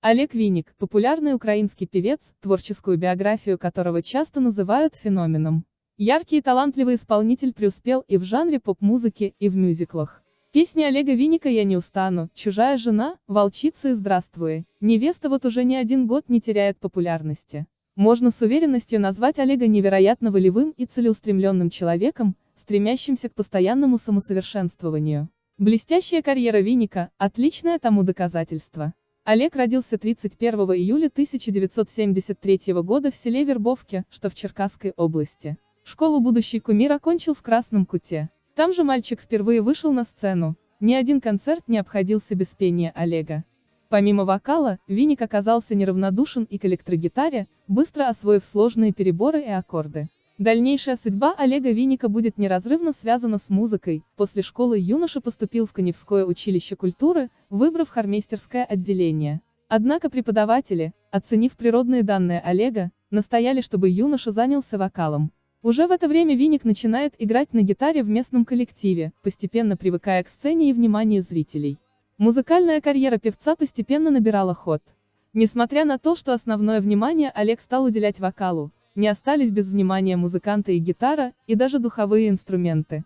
Олег Винник, популярный украинский певец, творческую биографию которого часто называют феноменом. Яркий и талантливый исполнитель преуспел и в жанре поп-музыки, и в мюзиклах. Песни Олега Винника «Я не устану», «Чужая жена», «Волчица» и «Здравствуй». Невеста вот уже не один год не теряет популярности. Можно с уверенностью назвать Олега невероятно волевым и целеустремленным человеком, стремящимся к постоянному самосовершенствованию. Блестящая карьера Винника – отличное тому доказательство. Олег родился 31 июля 1973 года в селе Вербовке, что в Черкасской области. Школу будущий кумир окончил в Красном Куте. Там же мальчик впервые вышел на сцену. Ни один концерт не обходился без пения Олега. Помимо вокала, Винник оказался неравнодушен и к электрогитаре, быстро освоив сложные переборы и аккорды. Дальнейшая судьба Олега Винника будет неразрывно связана с музыкой. После школы юноша поступил в Коневское училище культуры, выбрав хормейстерское отделение. Однако преподаватели, оценив природные данные Олега, настояли, чтобы юноша занялся вокалом. Уже в это время Винник начинает играть на гитаре в местном коллективе, постепенно привыкая к сцене и вниманию зрителей. Музыкальная карьера певца постепенно набирала ход. Несмотря на то, что основное внимание Олег стал уделять вокалу, не остались без внимания музыканты и гитара, и даже духовые инструменты.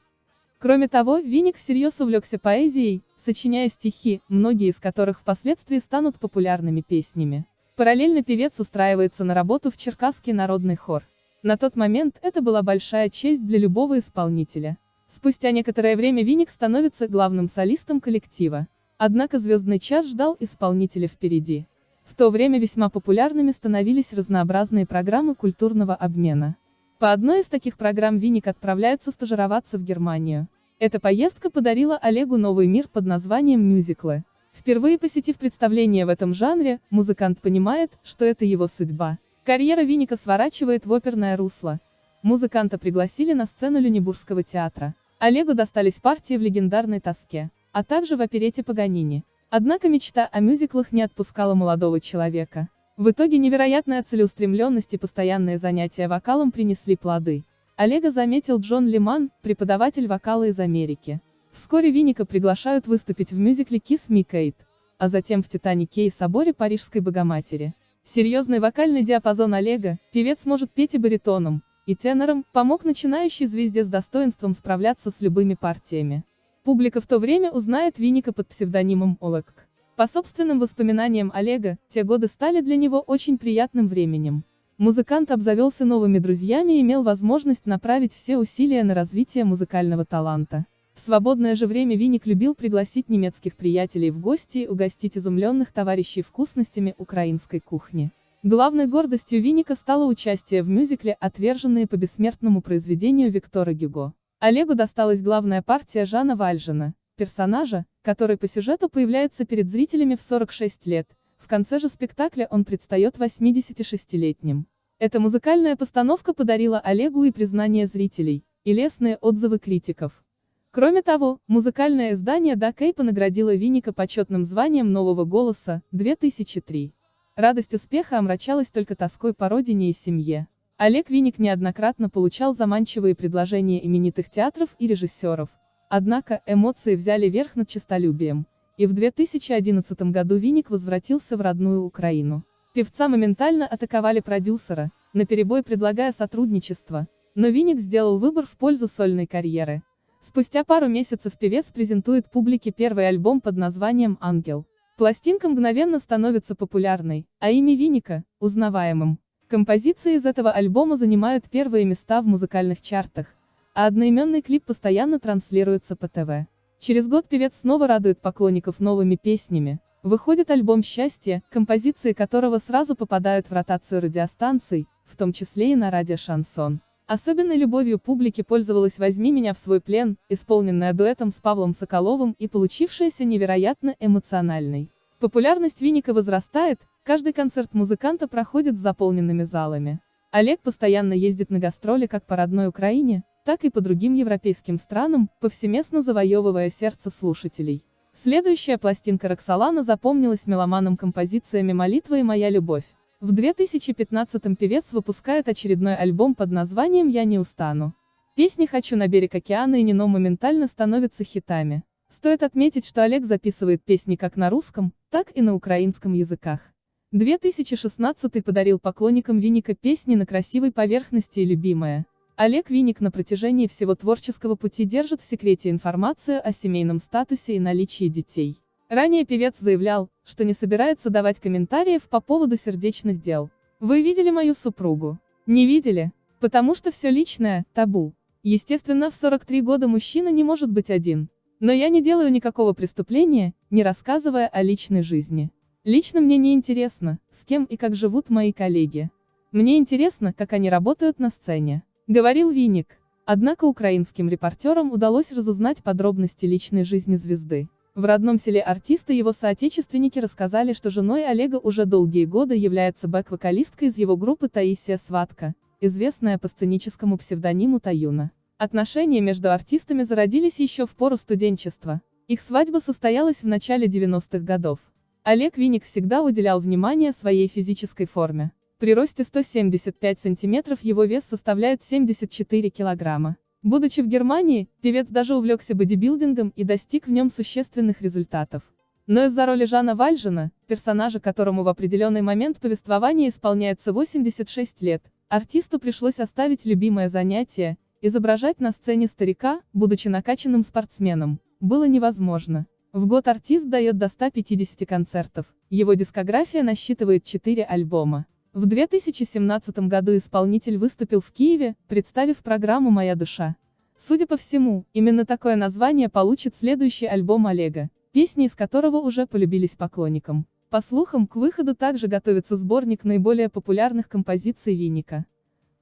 Кроме того, Винник всерьез увлекся поэзией, сочиняя стихи, многие из которых впоследствии станут популярными песнями. Параллельно певец устраивается на работу в Черкасский народный хор. На тот момент это была большая честь для любого исполнителя. Спустя некоторое время Винник становится главным солистом коллектива. Однако звездный час ждал исполнителя впереди. В то время весьма популярными становились разнообразные программы культурного обмена. По одной из таких программ Винник отправляется стажироваться в Германию. Эта поездка подарила Олегу новый мир под названием мюзиклы. Впервые посетив представление в этом жанре, музыкант понимает, что это его судьба. Карьера Винника сворачивает в оперное русло. Музыканта пригласили на сцену Люнебургского театра. Олегу достались партии в легендарной «Тоске», а также в оперете Паганини. Однако мечта о мюзиклах не отпускала молодого человека. В итоге невероятная целеустремленность и постоянные занятия вокалом принесли плоды. Олега заметил Джон Лиман, преподаватель вокала из Америки. Вскоре Винника приглашают выступить в мюзикле «Kiss Me Kate», а затем в «Титанике» и «Соборе Парижской Богоматери». Серьезный вокальный диапазон Олега, певец может петь и баритоном, и тенором, помог начинающей звезде с достоинством справляться с любыми партиями. Публика в то время узнает Винника под псевдонимом Олег. По собственным воспоминаниям Олега, те годы стали для него очень приятным временем. Музыкант обзавелся новыми друзьями и имел возможность направить все усилия на развитие музыкального таланта. В свободное же время Винник любил пригласить немецких приятелей в гости и угостить изумленных товарищей вкусностями украинской кухни. Главной гордостью Винника стало участие в мюзикле «Отверженные по бессмертному произведению Виктора Гюго». Олегу досталась главная партия Жана Вальжина, персонажа, который по сюжету появляется перед зрителями в 46 лет, в конце же спектакля он предстает 86-летним. Эта музыкальная постановка подарила Олегу и признание зрителей, и лестные отзывы критиков. Кроме того, музыкальное издание Да Кейпа наградило Винника почетным званием нового голоса, 2003. Радость успеха омрачалась только тоской по родине и семье. Олег Винник неоднократно получал заманчивые предложения именитых театров и режиссеров. Однако, эмоции взяли верх над честолюбием. И в 2011 году Винник возвратился в родную Украину. Певца моментально атаковали продюсера, наперебой предлагая сотрудничество. Но Винник сделал выбор в пользу сольной карьеры. Спустя пару месяцев певец презентует публике первый альбом под названием «Ангел». Пластинка мгновенно становится популярной, а имя Винника – узнаваемым. Композиции из этого альбома занимают первые места в музыкальных чартах, а одноименный клип постоянно транслируется по ТВ. Через год певец снова радует поклонников новыми песнями. Выходит альбом «Счастье», композиции которого сразу попадают в ротацию радиостанций, в том числе и на радио «Шансон». Особенной любовью публики пользовалась «Возьми меня в свой плен», исполненная дуэтом с Павлом Соколовым и получившаяся невероятно эмоциональной. Популярность Винника возрастает, Каждый концерт музыканта проходит с заполненными залами. Олег постоянно ездит на гастроли как по родной Украине, так и по другим европейским странам, повсеместно завоевывая сердце слушателей. Следующая пластинка Роксолана запомнилась меломаном композициями «Молитва и моя любовь». В 2015-м певец выпускает очередной альбом под названием «Я не устану». Песни «Хочу на берег океана» и «Нино» моментально становятся хитами. Стоит отметить, что Олег записывает песни как на русском, так и на украинском языках. 2016 подарил поклонникам Винника песни на красивой поверхности и любимая. Олег Винник на протяжении всего творческого пути держит в секрете информацию о семейном статусе и наличии детей. Ранее певец заявлял, что не собирается давать комментариев по поводу сердечных дел. Вы видели мою супругу? Не видели? Потому что все личное – табу. Естественно, в 43 года мужчина не может быть один. Но я не делаю никакого преступления, не рассказывая о личной жизни. Лично мне не интересно, с кем и как живут мои коллеги. Мне интересно, как они работают на сцене. Говорил Виник. Однако украинским репортерам удалось разузнать подробности личной жизни звезды. В родном селе артиста его соотечественники рассказали, что женой Олега уже долгие годы является бэк-вокалистка из его группы Таисия Сватка, известная по сценическому псевдониму Таюна. Отношения между артистами зародились еще в пору студенчества. Их свадьба состоялась в начале 90-х годов. Олег Виник всегда уделял внимание своей физической форме. При росте 175 сантиметров его вес составляет 74 килограмма. Будучи в Германии, певец даже увлекся бодибилдингом и достиг в нем существенных результатов. Но из-за роли Жана Вальжина, персонажа которому в определенный момент повествования исполняется 86 лет, артисту пришлось оставить любимое занятие, изображать на сцене старика, будучи накачанным спортсменом, было невозможно. В год артист дает до 150 концертов, его дискография насчитывает 4 альбома. В 2017 году исполнитель выступил в Киеве, представив программу «Моя душа». Судя по всему, именно такое название получит следующий альбом Олега, песни из которого уже полюбились поклонникам. По слухам, к выходу также готовится сборник наиболее популярных композиций Винника.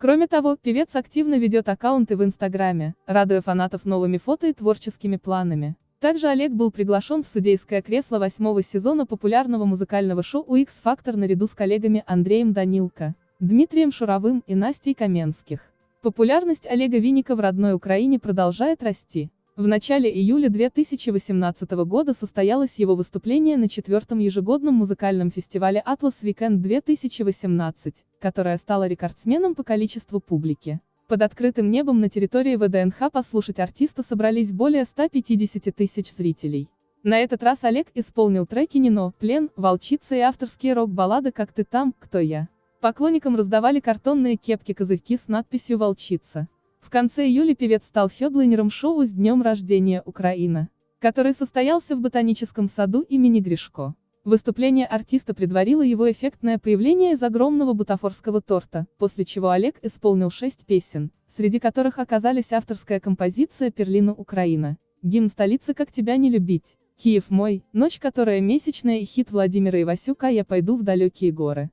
Кроме того, певец активно ведет аккаунты в Инстаграме, радуя фанатов новыми фото и творческими планами. Также Олег был приглашен в судейское кресло восьмого сезона популярного музыкального шоу X-Factor наряду с коллегами Андреем Данилко, Дмитрием Шуровым и Настей Каменских. Популярность Олега Винника в родной Украине продолжает расти. В начале июля 2018 года состоялось его выступление на четвертом ежегодном музыкальном фестивале Atlas Weekend 2018, которое стало рекордсменом по количеству публики. Под открытым небом на территории ВДНХ послушать артиста собрались более 150 тысяч зрителей. На этот раз Олег исполнил треки «Нино», «Плен», «Волчица» и авторские рок-баллады «Как ты там, кто я». Поклонникам раздавали картонные кепки-козырьки с надписью «Волчица». В конце июля певец стал хедлайнером шоу «С днем рождения, Украина», который состоялся в ботаническом саду имени Гришко. Выступление артиста предварило его эффектное появление из огромного бутафорского торта, после чего Олег исполнил шесть песен, среди которых оказались авторская композиция «Перлина Украина», гимн столицы «Как тебя не любить», «Киев мой», «Ночь, которая месячная» и хит Владимира Ивасюка «Я пойду в далекие горы».